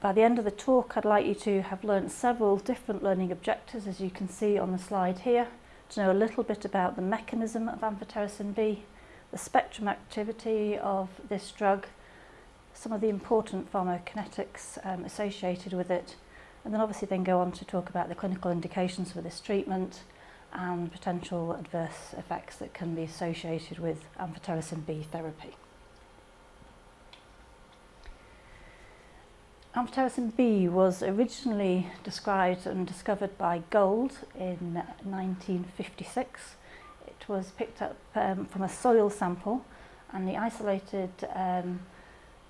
By the end of the talk I'd like you to have learnt several different learning objectives as you can see on the slide here, to know a little bit about the mechanism of amphotericin B, the spectrum activity of this drug, some of the important pharmacokinetics um, associated with it, and then obviously then go on to talk about the clinical indications for this treatment, and potential adverse effects that can be associated with amphotericin B therapy. Amphotericin B was originally described and discovered by Gold in 1956. It was picked up um, from a soil sample and he isolated um,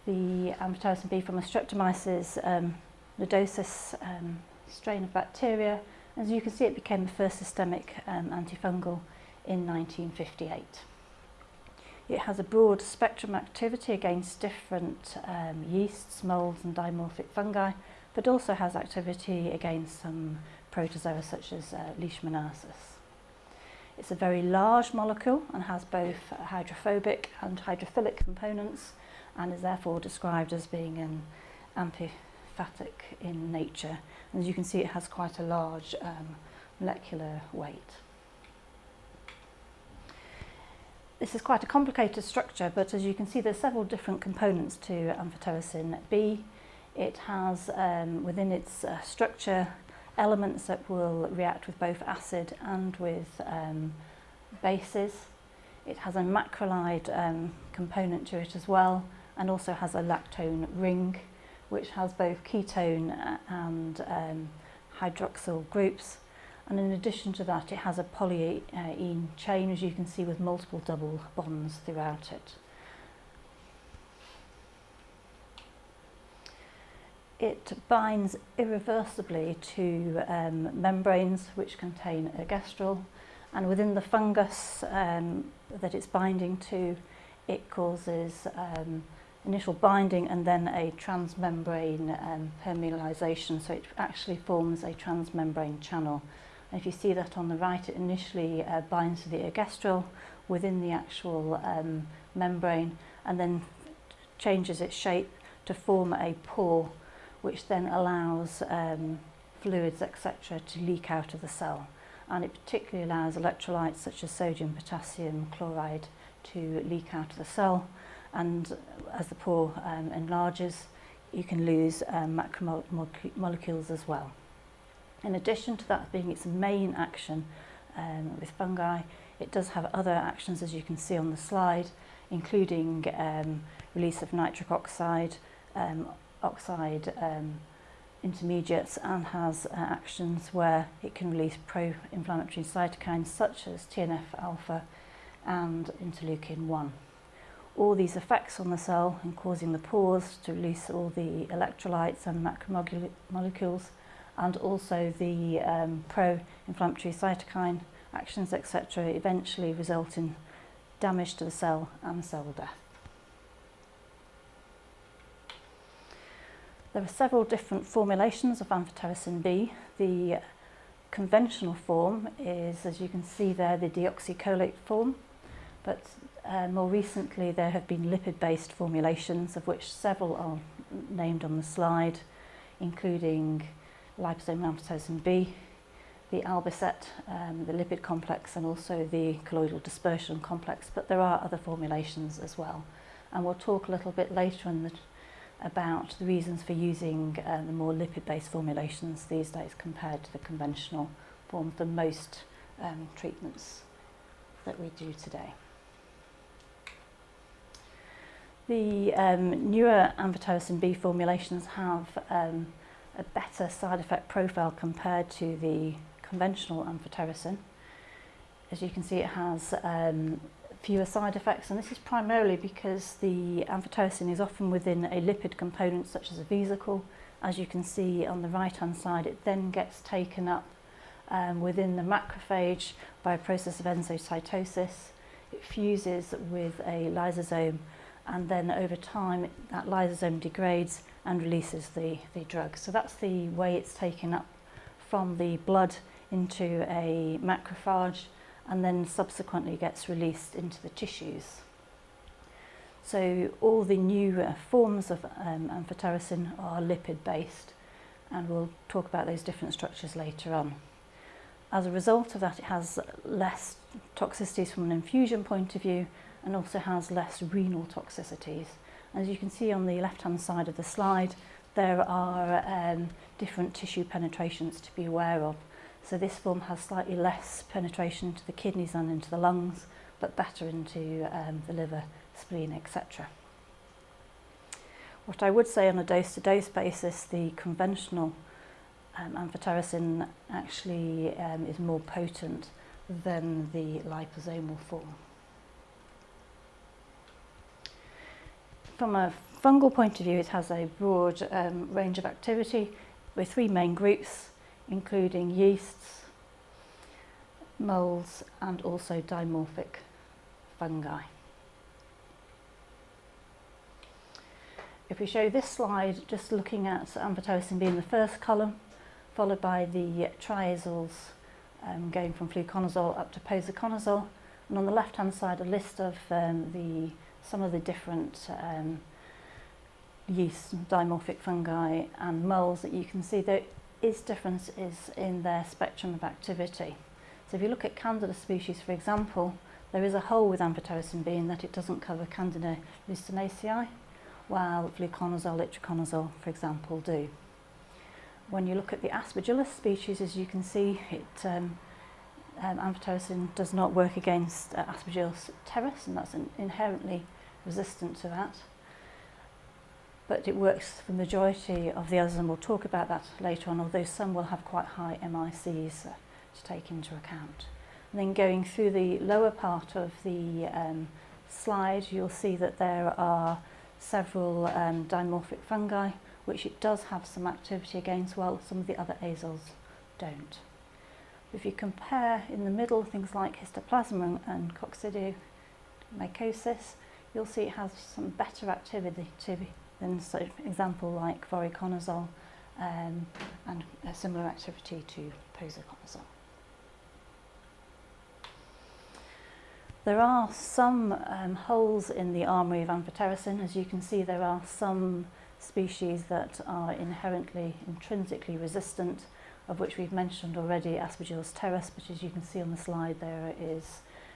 the amphotericin B from a streptomyces um, nodosis um, strain of bacteria as you can see, it became the first systemic um, antifungal in 1958. It has a broad spectrum activity against different um, yeasts, moulds and dimorphic fungi, but also has activity against some protozoa such as uh, Leishmaniasis. It's a very large molecule and has both hydrophobic and hydrophilic components and is therefore described as being an in nature. And as you can see, it has quite a large um, molecular weight. This is quite a complicated structure, but as you can see, there's several different components to amphitosin B. It has um, within its uh, structure elements that will react with both acid and with um, bases. It has a macrolide um, component to it as well and also has a lactone ring which has both ketone and um, hydroxyl groups. And in addition to that, it has a polyene chain, as you can see, with multiple double bonds throughout it. It binds irreversibly to um, membranes which contain ergosterol, and within the fungus um, that it's binding to, it causes um, initial binding and then a transmembrane um, permeabilization. So it actually forms a transmembrane channel. And if you see that on the right, it initially uh, binds to the ergestrel within the actual um, membrane and then changes its shape to form a pore, which then allows um, fluids, etc., to leak out of the cell. And it particularly allows electrolytes such as sodium, potassium, chloride to leak out of the cell and as the pore um, enlarges, you can lose um, macromolecules as well. In addition to that being its main action um, with fungi, it does have other actions as you can see on the slide, including um, release of nitric oxide, um, oxide um, intermediates and has uh, actions where it can release pro-inflammatory cytokines such as TNF-alpha and interleukin-1 all these effects on the cell and causing the pores to release all the electrolytes and macromolecules and also the um, pro-inflammatory cytokine actions etc eventually result in damage to the cell and cell death. There are several different formulations of amphotericin B. The conventional form is, as you can see there, the deoxycholate form, but Uh, more recently, there have been lipid-based formulations, of which several are named on the slide, including liposome Amphotericin B, the albicet, um, the lipid complex, and also the colloidal dispersion complex. But there are other formulations as well. And we'll talk a little bit later in the, about the reasons for using uh, the more lipid-based formulations these days compared to the conventional form The most um, treatments that we do today. The um, newer amphotericin B formulations have um, a better side effect profile compared to the conventional amphotericin. As you can see, it has um, fewer side effects, and this is primarily because the amphotericin is often within a lipid component such as a vesicle. As you can see on the right-hand side, it then gets taken up um, within the macrophage by a process of endocytosis. It fuses with a lysosome and then over time that lysosome degrades and releases the, the drug. So that's the way it's taken up from the blood into a macrophage and then subsequently gets released into the tissues. So all the new uh, forms of um, amphotericin are lipid based and we'll talk about those different structures later on. As a result of that it has less toxicities from an infusion point of view and also has less renal toxicities. As you can see on the left-hand side of the slide, there are um, different tissue penetrations to be aware of. So this form has slightly less penetration into the kidneys and into the lungs, but better into um, the liver, spleen, etc. What I would say on a dose-to-dose -dose basis, the conventional um, amphotericin actually um, is more potent than the liposomal form. From a fungal point of view, it has a broad um, range of activity with three main groups, including yeasts, moulds, and also dimorphic fungi. If we show this slide, just looking at amphotericin being the first column, followed by the triazoles, um, going from fluconazole up to posaconazole, and on the left-hand side, a list of um, the some of the different um, yeast dimorphic fungi and moles that you can see there is differences in their spectrum of activity. So if you look at Candida species, for example, there is a hole with amphotericin B in that it doesn't cover Candida lucinaceae, while fluconazole, itraconazole, for example, do. When you look at the Aspergillus species, as you can see, it, um, um, amphotericin does not work against uh, Aspergillus terreus, and that's an inherently resistant to that. But it works for the majority of the others, and we'll talk about that later on, although some will have quite high MICs uh, to take into account. And then going through the lower part of the um, slide, you'll see that there are several um, dimorphic fungi, which it does have some activity against, while some of the other azoles don't. If you compare in the middle things like histoplasma and coccidioidosis, you'll see it has some better activity to, than for example like voriconazole um, and a similar activity to posaconazole. There are some um, holes in the armoury of amphotericin. As you can see, there are some species that are inherently, intrinsically resistant, of which we've mentioned already Aspergillus terreus. but as you can see on the slide, there is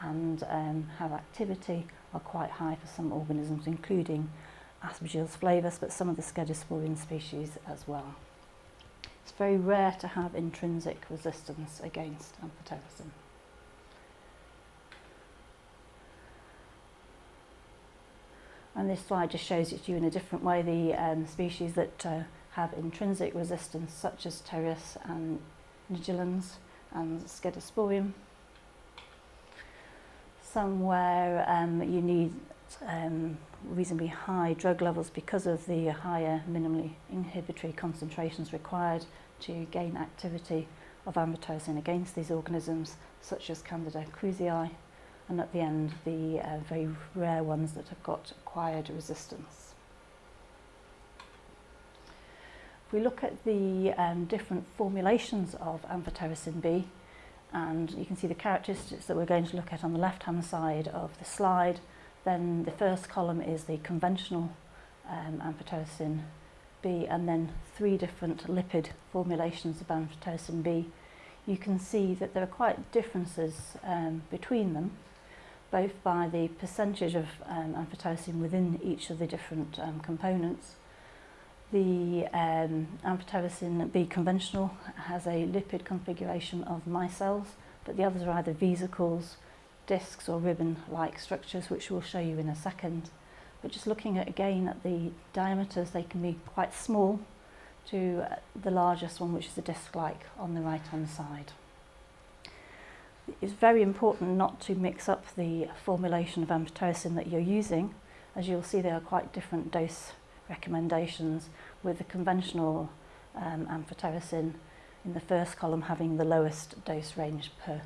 and um, have activity are quite high for some organisms, including Aspergillus flavus, but some of the Scedosporium species as well. It's very rare to have intrinsic resistance against amphotericin. And this slide just shows it to you in a different way, the um, species that uh, have intrinsic resistance, such as Teres and nigulans and scedosporium. Somewhere um, you need um, reasonably high drug levels because of the higher minimally inhibitory concentrations required to gain activity of amphotericin against these organisms such as Candida cruzii and at the end the uh, very rare ones that have got acquired resistance. If we look at the um, different formulations of amphotericin B and you can see the characteristics that we're going to look at on the left hand side of the slide then the first column is the conventional um, amphotericin B and then three different lipid formulations of amphotericin B. You can see that there are quite differences um, between them, both by the percentage of um, amphotericin within each of the different um, components. The um, amphotericin B conventional has a lipid configuration of micelles, but the others are either vesicles, discs or ribbon-like structures, which we'll show you in a second. But just looking at, again at the diameters, they can be quite small to uh, the largest one, which is a disc-like on the right-hand side. It's very important not to mix up the formulation of amphotericin that you're using. As you'll see, there are quite different dose recommendations with the conventional um, amphotericin in the first column having the lowest dose range per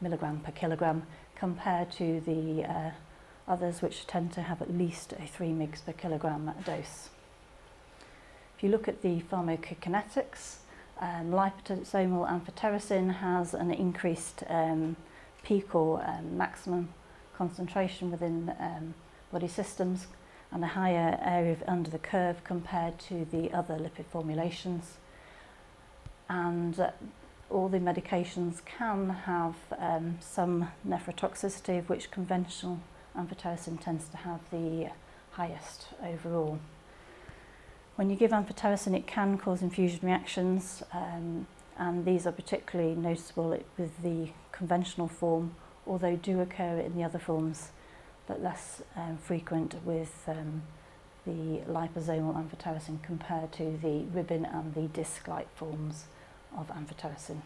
milligram per kilogram compared to the uh, others which tend to have at least a 3 mg per kilogram dose. If you look at the pharmacokinetics, um, liposomal amphotericin has an increased um, peak or um, maximum concentration within um, body systems and a higher area of under the curve compared to the other lipid formulations. And uh, all the medications can have um, some nephrotoxicity of which conventional amphotericin tends to have the highest overall. When you give amphotericin it can cause infusion reactions um, and these are particularly noticeable with the conventional form although do occur in the other forms but less um, frequent with um, the liposomal amphotericin compared to the ribbon and the disc-like forms. of amphotericin.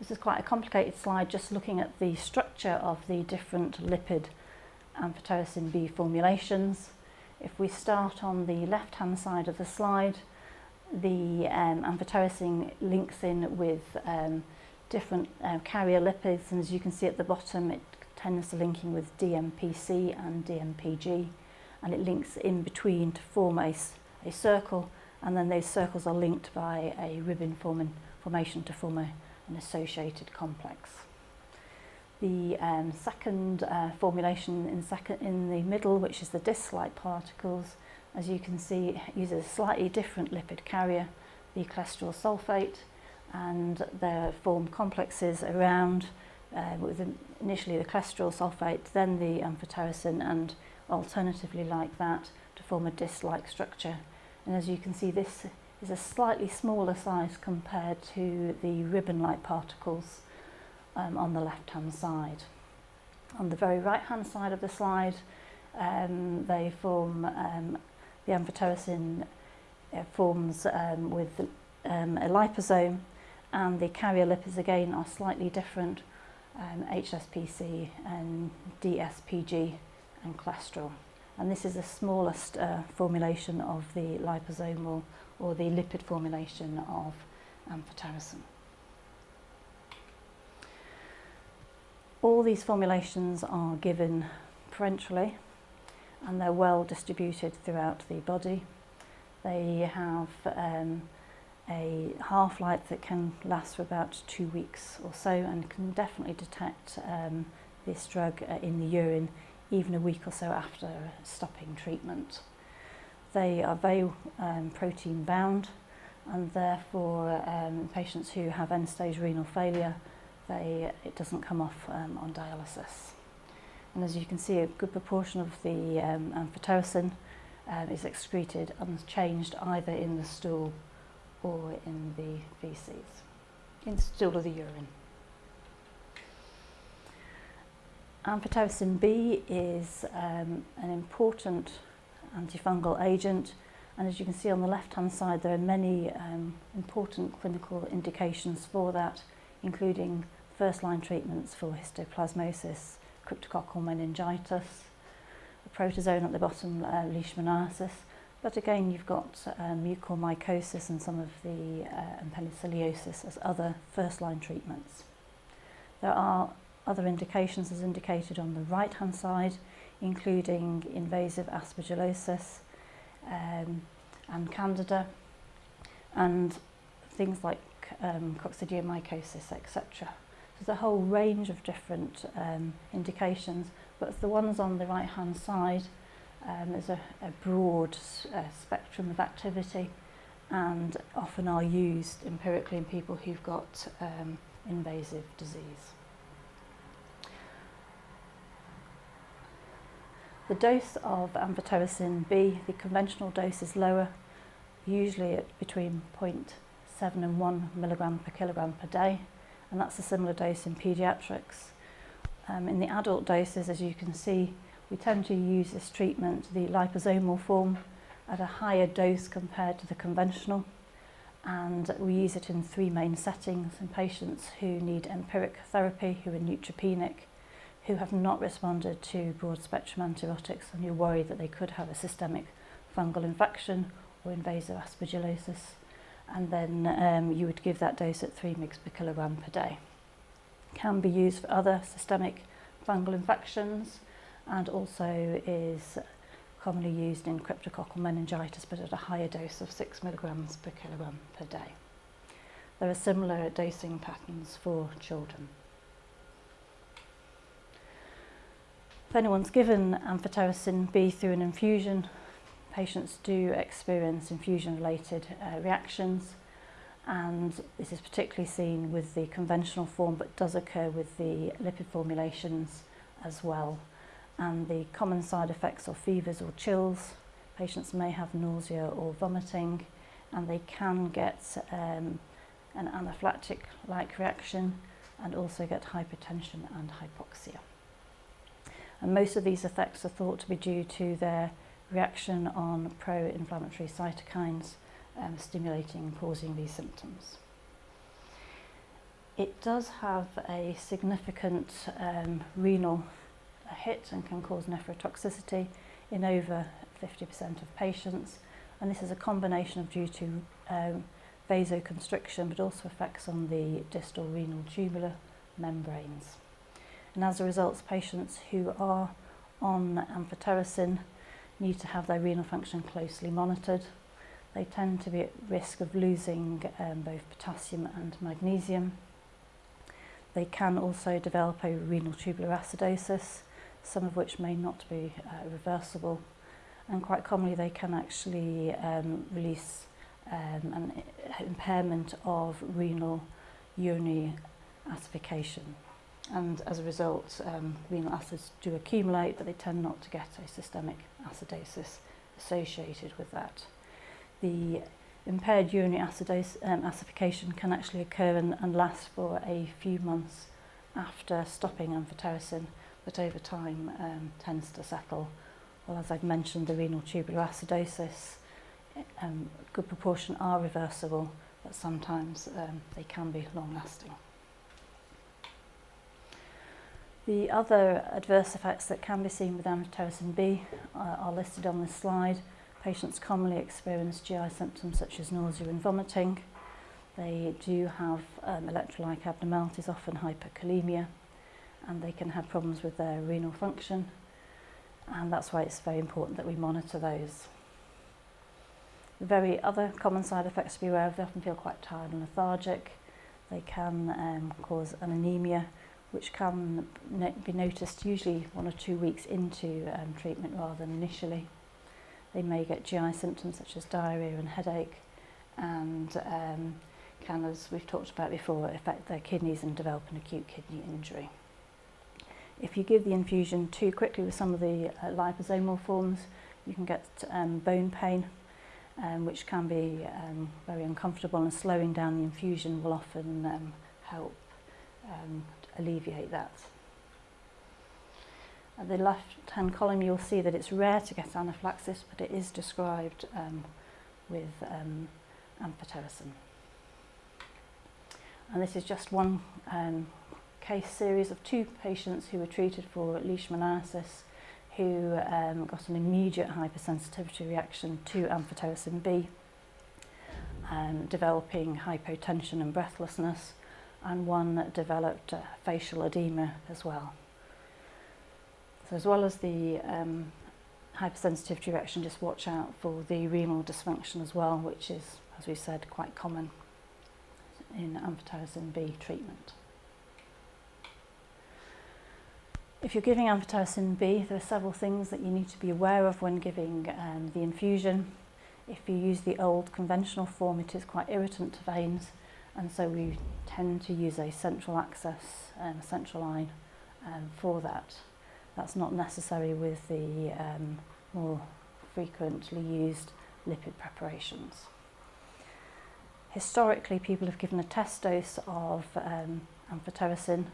This is quite a complicated slide, just looking at the structure of the different lipid amphotericin B formulations. If we start on the left-hand side of the slide, the um, amphotericin links in with um, different uh, carrier lipids, and as you can see at the bottom, it tends to linking with DMPC and DMPG, and it links in between to form a a circle, and then those circles are linked by a ribbon forming, formation to form a, an associated complex. The um, second uh, formulation in, second, in the middle, which is the disc like particles, as you can see, uses a slightly different lipid carrier, the cholesterol sulfate, and they form complexes around uh, with initially the cholesterol sulfate, then the amphotericin, and alternatively like that to form a disc like structure. And as you can see, this is a slightly smaller size compared to the ribbon-like particles um, on the left-hand side. On the very right-hand side of the slide, um, they form um, the amphotericin uh, forms um, with um, a liposome and the carrier lipids again are slightly different, um, HSPC and DSPG. and cholesterol. And this is the smallest uh, formulation of the liposomal or the lipid formulation of um, amphotericin. All these formulations are given parenterally and they're well distributed throughout the body. They have um, a half-life that can last for about two weeks or so and can definitely detect um, this drug uh, in the urine even a week or so after stopping treatment. They are very um, protein bound and therefore um, patients who have end-stage renal failure, they, it doesn't come off um, on dialysis. And as you can see, a good proportion of the um, amphotericin um, is excreted unchanged either in the stool or in the feces, in the stool or the urine. Amphotericin B is um, an important antifungal agent and as you can see on the left hand side there are many um, important clinical indications for that including first line treatments for histoplasmosis, cryptococcal meningitis, a protozoan at the bottom, uh, leishmaniasis, but again you've got um, mucormycosis and some of the uh, and penicilliosis as other first line treatments. There are Other indications as indicated on the right hand side, including invasive aspergillosis um, and candida and things like um, coccidiomycosis, etc. There's a whole range of different um, indications, but the ones on the right hand side um, is a, a broad uh, spectrum of activity and often are used empirically in people who've got um, invasive disease. The dose of amphotericin B, the conventional dose is lower, usually at between 0.7 and 1 milligram per kilogram per day, and that's a similar dose in paediatrics. Um, in the adult doses, as you can see, we tend to use this treatment, the liposomal form, at a higher dose compared to the conventional. And we use it in three main settings in patients who need empiric therapy, who are neutropenic, who have not responded to broad spectrum antibiotics and you're worried that they could have a systemic fungal infection or invasive aspergillosis and then um, you would give that dose at 3 mg per kilogram per day. Can be used for other systemic fungal infections and also is commonly used in cryptococcal meningitis but at a higher dose of 6 mg per kilogram per day. There are similar dosing patterns for children. If anyone's given amphotericin B through an infusion, patients do experience infusion-related uh, reactions and this is particularly seen with the conventional form but does occur with the lipid formulations as well. And the common side effects are fevers or chills. Patients may have nausea or vomiting and they can get um, an anaphylactic-like reaction and also get hypertension and hypoxia. And most of these effects are thought to be due to their reaction on pro-inflammatory cytokines um, stimulating and causing these symptoms. It does have a significant um, renal hit and can cause nephrotoxicity in over 50% of patients. And this is a combination of due to um, vasoconstriction, but also effects on the distal renal tubular membranes. And as a result, patients who are on amphotericin need to have their renal function closely monitored. They tend to be at risk of losing um, both potassium and magnesium. They can also develop a renal tubular acidosis, some of which may not be uh, reversible. And quite commonly they can actually um, release um, an impairment of renal urinary acidification and as a result um, renal acids do accumulate but they tend not to get a systemic acidosis associated with that. The impaired urinary acidosis, um, acidification can actually occur and, and last for a few months after stopping amphotericin but over time um, tends to settle. Well, as I've mentioned, the renal tubular acidosis, um, good proportion are reversible, but sometimes um, they can be long-lasting. The other adverse effects that can be seen with amitocin B uh, are listed on this slide. Patients commonly experience GI symptoms such as nausea and vomiting. They do have um, electrolyte abnormalities, often hyperkalemia, and they can have problems with their renal function. And that's why it's very important that we monitor those. The very other common side effects to be aware of, they often feel quite tired and lethargic. They can um, cause an anemia which can be noticed usually one or two weeks into um, treatment rather than initially. They may get GI symptoms such as diarrhea and headache and um, can, as we've talked about before, affect their kidneys and develop an acute kidney injury. If you give the infusion too quickly with some of the uh, liposomal forms, you can get um, bone pain, um, which can be um, very uncomfortable and slowing down the infusion will often um, help um, alleviate that. At the left-hand column, you'll see that it's rare to get anaphylaxis, but it is described um, with um, amphotericin. And this is just one um, case series of two patients who were treated for leishmaniasis who um, got an immediate hypersensitivity reaction to amphotericin B, um, developing hypotension and breathlessness, and one that developed uh, facial edema as well. So as well as the um, hypersensitive to just watch out for the renal dysfunction as well, which is, as we said, quite common in amphotericin B treatment. If you're giving amphotericin B, there are several things that you need to be aware of when giving um, the infusion. If you use the old conventional form, it is quite irritant to veins and so we tend to use a central access and um, central line um, for that. That's not necessary with the um, more frequently used lipid preparations. Historically, people have given a test dose of um, amphotericin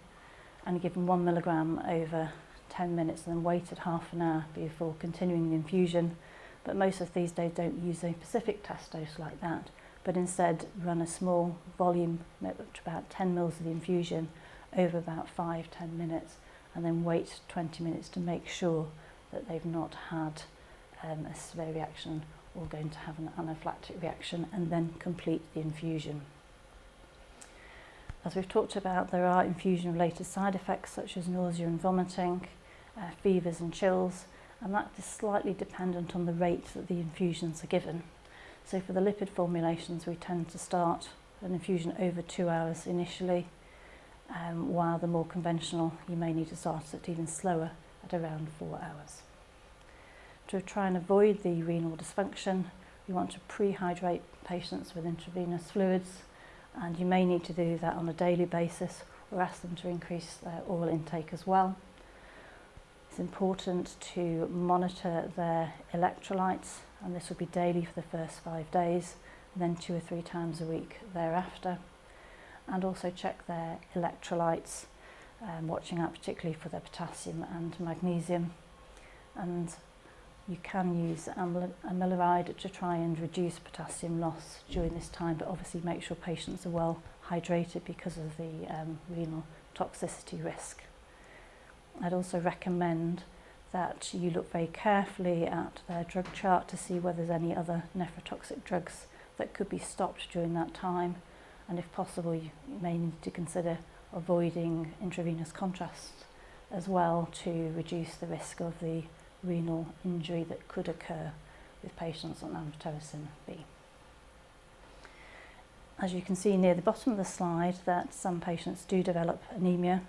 and given one milligram over 10 minutes and then waited half an hour before continuing the infusion. But most of these days don't use a specific test dose like that but instead run a small volume, about 10 mils of the infusion, over about 5-10 minutes and then wait 20 minutes to make sure that they've not had um, a severe reaction or going to have an anaphylactic reaction and then complete the infusion. As we've talked about, there are infusion-related side effects such as nausea and vomiting, uh, fevers and chills, and that is slightly dependent on the rate that the infusions are given. So for the lipid formulations, we tend to start an infusion over two hours initially, um, while the more conventional, you may need to start it even slower at around four hours. To try and avoid the renal dysfunction, you want to prehydrate patients with intravenous fluids, and you may need to do that on a daily basis or ask them to increase their oral intake as well. It's important to monitor their electrolytes and this would be daily for the first five days, then two or three times a week thereafter. And also check their electrolytes, um, watching out particularly for their potassium and magnesium. And you can use amyloride to try and reduce potassium loss during this time, but obviously make sure patients are well hydrated because of the um, renal toxicity risk. I'd also recommend that you look very carefully at their drug chart to see whether there's any other nephrotoxic drugs that could be stopped during that time and if possible you may need to consider avoiding intravenous contrast as well to reduce the risk of the renal injury that could occur with patients on amphotericin B. As you can see near the bottom of the slide that some patients do develop anemia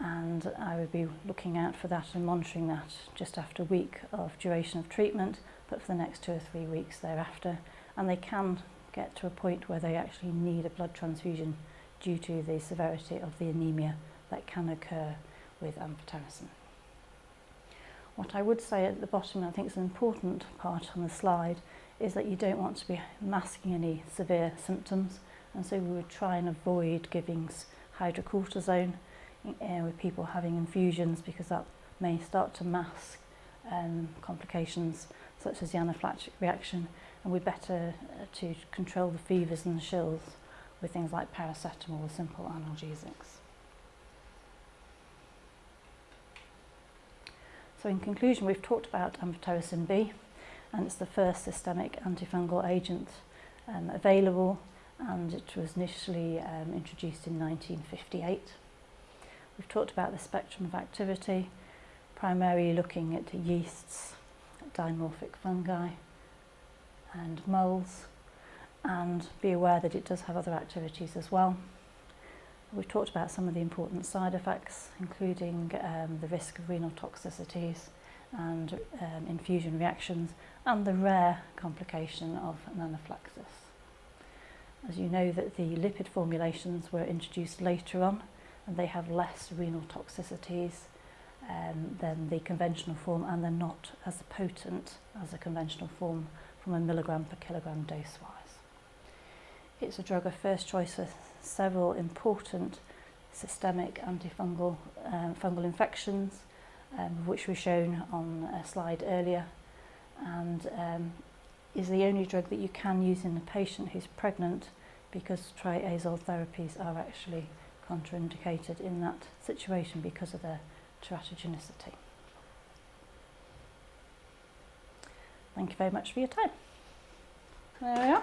and I would be looking out for that and monitoring that just after a week of duration of treatment but for the next two or three weeks thereafter and they can get to a point where they actually need a blood transfusion due to the severity of the anemia that can occur with amphotericin. What I would say at the bottom, I think is an important part on the slide, is that you don't want to be masking any severe symptoms and so we would try and avoid giving hydrocortisone uh, with people having infusions because that may start to mask um, complications such as the anaphylactic reaction and we're better uh, to control the fevers and the chills with things like paracetamol or simple analgesics. So in conclusion we've talked about amphotericin B and it's the first systemic antifungal agent um, available and it was initially um, introduced in 1958. We've talked about the spectrum of activity, primarily looking at yeasts, dimorphic fungi and moles and be aware that it does have other activities as well. We've talked about some of the important side effects, including um, the risk of renal toxicities and um, infusion reactions and the rare complication of anaphylaxis. As you know that the lipid formulations were introduced later on and they have less renal toxicities um, than the conventional form and they're not as potent as a conventional form from a milligram per kilogram dose wise. It's a drug of first choice for several important systemic antifungal um, fungal infections um, which were shown on a slide earlier and um, is the only drug that you can use in a patient who's pregnant because triazole therapies are actually contraindicated in that situation because of their teratogenicity. Thank you very much for your time. There we are.